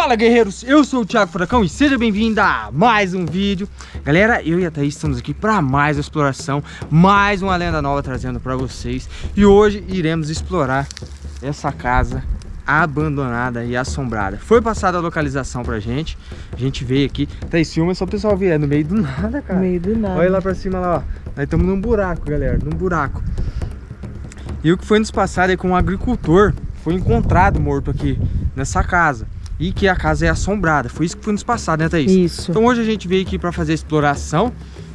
Fala guerreiros, eu sou o Thiago Furacão e seja bem-vindo a mais um vídeo. Galera, eu e a Thaís estamos aqui para mais uma exploração Mais uma lenda nova trazendo para vocês. E hoje iremos explorar essa casa abandonada e assombrada. Foi passada a localização pra gente A gente veio aqui, Thaís filma só o pessoal ver, é no meio do nada, cara. No meio do nada. Olha lá pra cima lá, ó. Nós estamos num buraco, galera, num buraco. E o que foi nos passado é que um agricultor foi encontrado morto aqui nessa casa e que a casa é assombrada. Foi isso que foi nos passado, né, Thaís? Isso. Então hoje a gente veio aqui para fazer a exploração,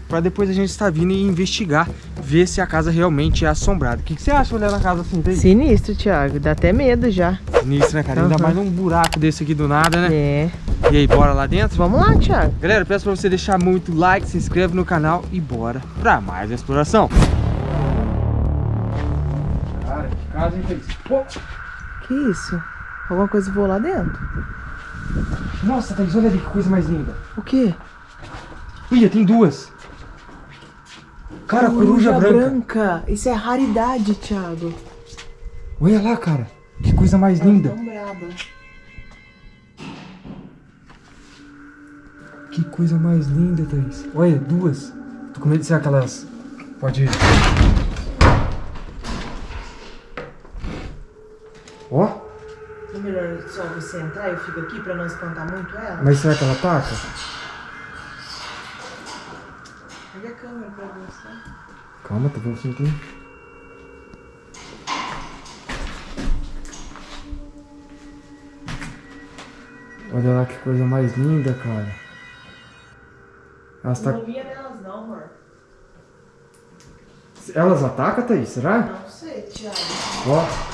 para depois a gente estar vindo e investigar, ver se a casa realmente é assombrada. O que, que você acha olhando a casa assim, Thaís? Sinistro, Thiago. Dá até medo já. Sinistro, né, cara? Uhum. Ainda mais num buraco desse aqui do nada, né? É. E aí, bora lá dentro? Vamos lá, Thiago. Galera, peço para você deixar muito like, se inscreve no canal e bora para mais uma exploração. Cara, que casa, hein, Thaís? Pô. Que isso? Alguma coisa voou lá dentro? Nossa, Thaís, olha ali que coisa mais linda. O quê? Olha, tem duas. Cara, coruja, coruja branca. branca. Isso é raridade, Thiago. Olha lá, cara. Que coisa mais Ela linda. Tão braba. Que coisa mais linda, Thaís. Olha, duas. Tô com medo de ser aquelas... Pode ir. Ó. Só você entrar e eu fico aqui pra não espantar muito ela? Mas será que ela ataca? Pega a câmera pra você. Calma, tô vendo aqui. Olha lá que coisa mais linda, cara. Elas tá... Não via nelas não, amor. Elas atacam, Thaís? Será? Não sei, Thiago. Ó.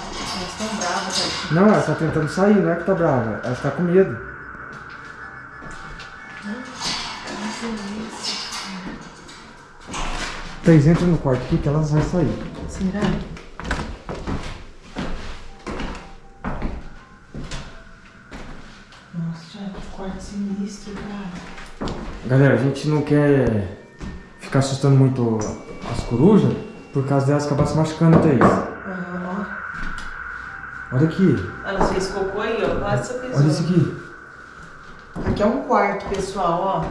Não, ela está tentando sair, não é que tá brava. Ela está com medo. Thaís, entra no quarto aqui que elas vão sair. Será? Nossa, que quarto sinistro, cara. Galera, a gente não quer ficar assustando muito as corujas, por causa delas acabar se machucando, Thaís. Olha aqui. Ela fez cocô aí, ó. Quase você Olha isso aqui. Aqui é um quarto, pessoal, ó.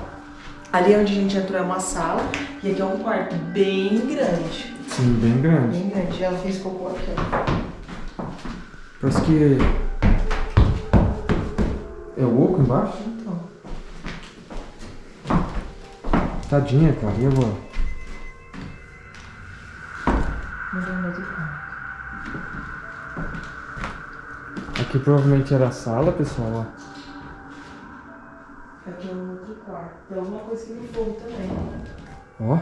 Ali onde a gente entrou é uma sala. E aqui é um quarto bem grande. Sim, bem grande. Bem grande. Ela fez cocô aqui, ó. Parece que... É o oco embaixo? Então. Tadinha, cara. E agora? Não deu mais o Aqui provavelmente era a sala, pessoal, ó. Aqui é um outro quarto. Tem alguma coisa que fogo também. Ó.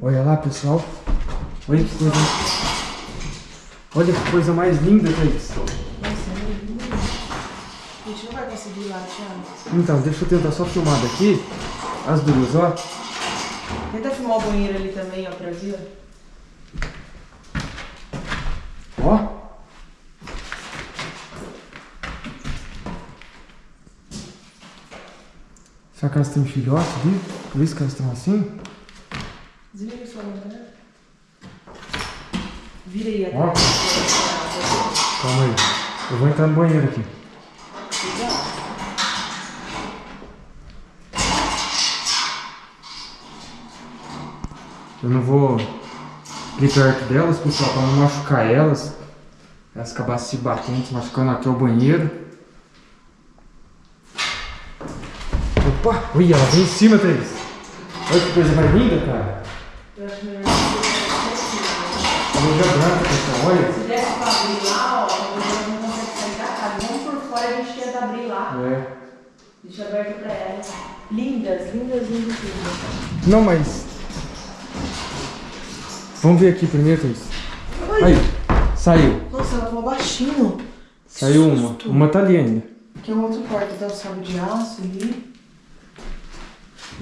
Olha lá, pessoal. Olha que coisa... Olha que coisa mais linda. Nossa, é. A gente não vai conseguir ir lá, Thiago. Então, deixa eu tentar só filmar daqui as duas, ó. Tenta filmar o banheiro ali também, ó, pra ver. Ó. Será que elas têm filhote ali? Por isso que elas estão assim? Desliga sua lanterna. Vira aí atrás. Calma aí. Eu vou entrar no banheiro aqui. Eu não vou ir perto delas, pessoal, para não machucar elas. Elas acabassem se batendo, se machucando aqui ao banheiro. Opa! Ui, ela vem em cima, Thaís. Olha que coisa mais linda, cara. Eu acho melhor Luz branca, pessoal, olha. Se desse pra abrir lá, ó, talvez não consegue sair da casa. Vamos por fora, a gente tenta abrir lá. É. Deixa aberto pra elas. Lindas, lindas, lindas, lindas. Não, mas Vamos ver aqui primeiro, Thaís. Aí, saiu. Nossa, ela falou baixinho. Saiu uma. Uma tá ali ainda. Aqui é um outro quarto, tá o salo de aço ali.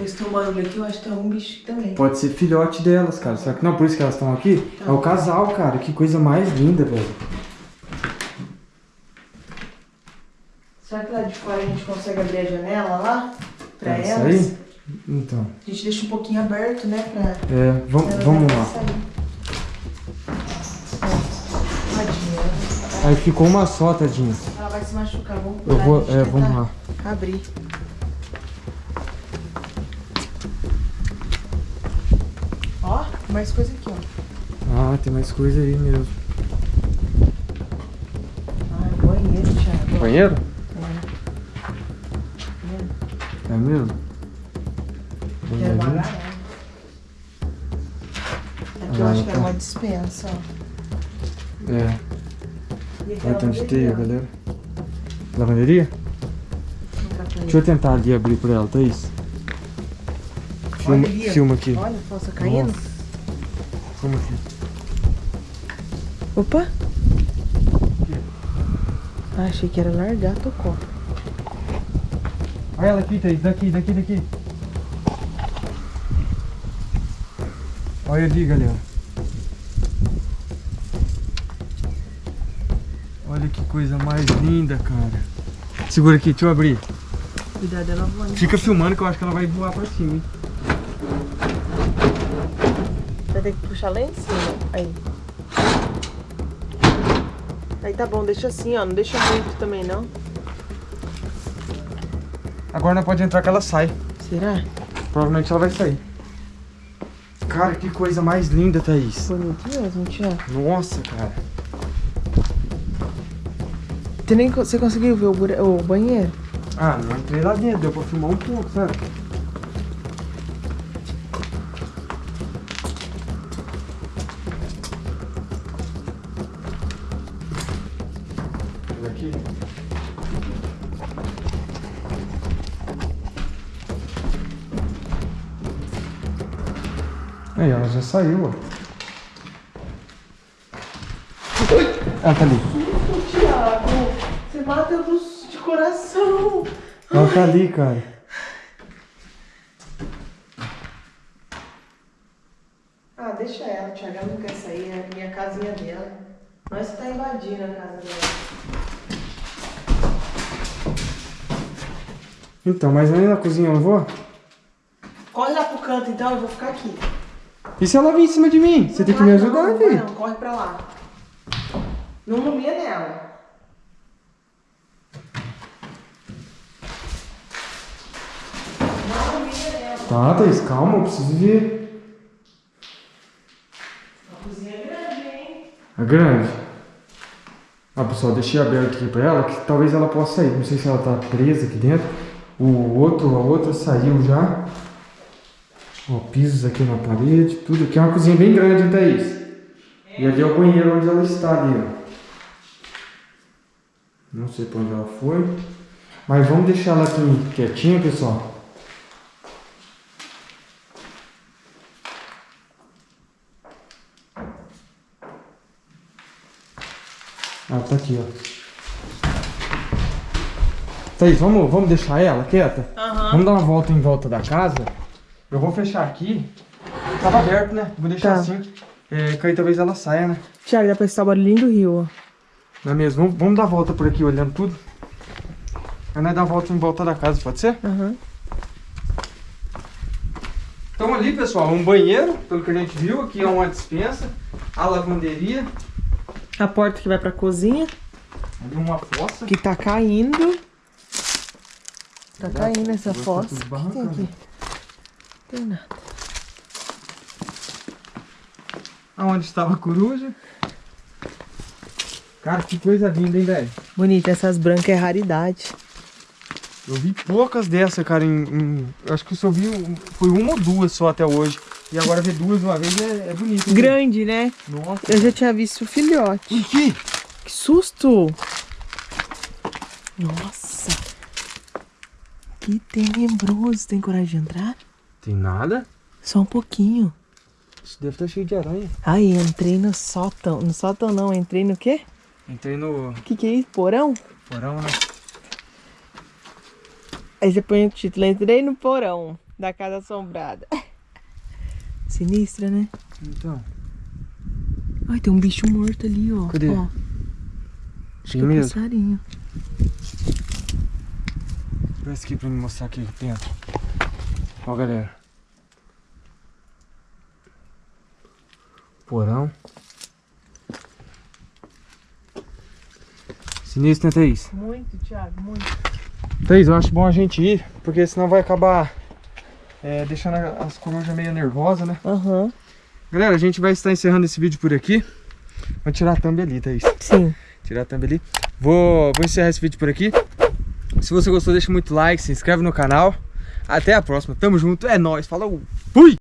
Esse tem um barulho aqui, eu acho que tem um bicho também. Pode ser filhote delas, cara. Será que não? Por isso que elas estão aqui? Tá. É o casal, cara. Que coisa mais linda, velho. Será que lá de fora a gente consegue abrir a janela lá? Pra Pode elas? Sair? Então. A gente deixa um pouquinho aberto, né? Pra... É, vamos, vamos lá. Sair. Aí ficou uma só, tadinha. Ela vai se machucar, vamos Eu cuidar, vou, deixa é, eu vamos lá. Abrir. Ó, mais coisa aqui, ó. Ah, tem mais coisa aí mesmo. Ai, banheiro, Thiago. Banheiro? É. É mesmo? Que era uma Banheirinho. garagem. Aqui eu acho que era tá. uma dispensa, ó. É. Olha é tanto teia, galera. Lavanderia? Tá Deixa eu tentar ali abrir pra ela, Thaís. Filma, Olha filma aqui. Olha a fossa caindo. Nossa. Filma aqui. Opa! Ah, achei que era largar, tocou. Olha ela aqui, Thaís. Daqui, daqui, daqui. Olha ali, galera. Olha que coisa mais linda, cara. Segura aqui, deixa eu abrir. Cuidado dela voando. Fica filmando que eu acho que ela vai voar pra cima, hein? Vai ter que puxar lá em cima. Aí. Aí tá bom, deixa assim, ó. Não deixa muito também, não. Agora não pode entrar que ela sai. Será? Provavelmente ela vai sair. Cara, que coisa mais linda, Thaís. Bonito mesmo, Tiago. Nossa, cara. Você, nem, você conseguiu ver o, o banheiro? Ah, não entrei lá dentro, deu pra filmar um pouco, sabe? Aqui. Aí, ela já saiu, ó. Ela tá ali. Tiago, você mata eu de coração. Ela tá ali, cara. Ah, deixa ela, Tiago. Ela não quer sair, é a minha casinha dela. Nós tá invadindo a casa dela. Então, mas aí na cozinha eu não vou? Corre lá pro canto então, eu vou ficar aqui. E se ela vir em cima de mim? Você tem que me ajudar, não, filho. Não, corre pra lá. Não rumia nela. Não rumia nela. Tá, Thaís, calma, eu preciso ver. A cozinha é grande, hein? É grande. Ah, pessoal, deixei aberto aqui pra ela, que talvez ela possa sair. Não sei se ela tá presa aqui dentro. O outro, a outra saiu já. Ó, pisos aqui na parede, tudo. Aqui é uma cozinha bem grande, Thaís? E ali é o banheiro onde ela está ali, ó. Não sei pra onde ela foi. Mas vamos deixar ela aqui quietinha, pessoal. Ah, tá aqui, ó. Thaís, vamos, vamos deixar ela quieta? Aham. Vamos dar uma volta em volta da casa. Eu vou fechar aqui. Tava aberto, né? Vou deixar Tá. assim. É, que aí talvez ela saia, né? Tiago, dá pra escutar o barulhinho do rio, ó. Não é mesmo? Vamos, vamos dar a volta por aqui, olhando tudo. Aí nós dar a volta em volta da casa, pode ser? Aham. Então ali, pessoal, um banheiro, pelo que a gente viu. Aqui é uma dispensa. A lavanderia. A porta que vai pra cozinha, Ali uma fossa. que tá caindo. Tá caindo essa tá fossa. O que tem aqui? Tem nada. Aonde estava a coruja. Cara, que coisa linda, hein, velho? Bonita, essas brancas é raridade. Eu vi poucas dessas, cara, em, em- acho que eu só vi, foi uma ou duas só até hoje. E agora ver duas uma vez é, é bonito. hein? Grande, né? Nossa. Eu já tinha visto o filhote. O que? Que susto! Nossa! Que tenebroso. Tem coragem de entrar? Tem nada? Só um pouquinho. Isso deve estar cheio de aranha. Ai, entrei no sótão. No sótão não, entrei no quê? Entrei no O que que é isso? Porão? porão, né? Aí você põe o título, entrei no porão da casa assombrada. Sinistra, né? Então. Ai, tem um bicho morto ali, ó. Cadê? Ó, acho que é um mesmo? passarinho. Parece aqui pra me mostrar aqui dentro. Ó, galera. Porão. Sinistro, né, Thaís? Muito, Thiago, muito. Thaís, eu acho bom a gente ir, porque senão vai acabar é, deixando as corujas meio nervosas, né? Aham. Galera, a gente vai estar encerrando esse vídeo por aqui. Vou tirar a thumb ali, Thaís. Sim. Tirar a thumb ali. Vou, vou encerrar esse vídeo por aqui. Se você gostou, deixa muito like, se inscreve no canal. Até a próxima. Tamo junto. É nóis. Falou. Fui!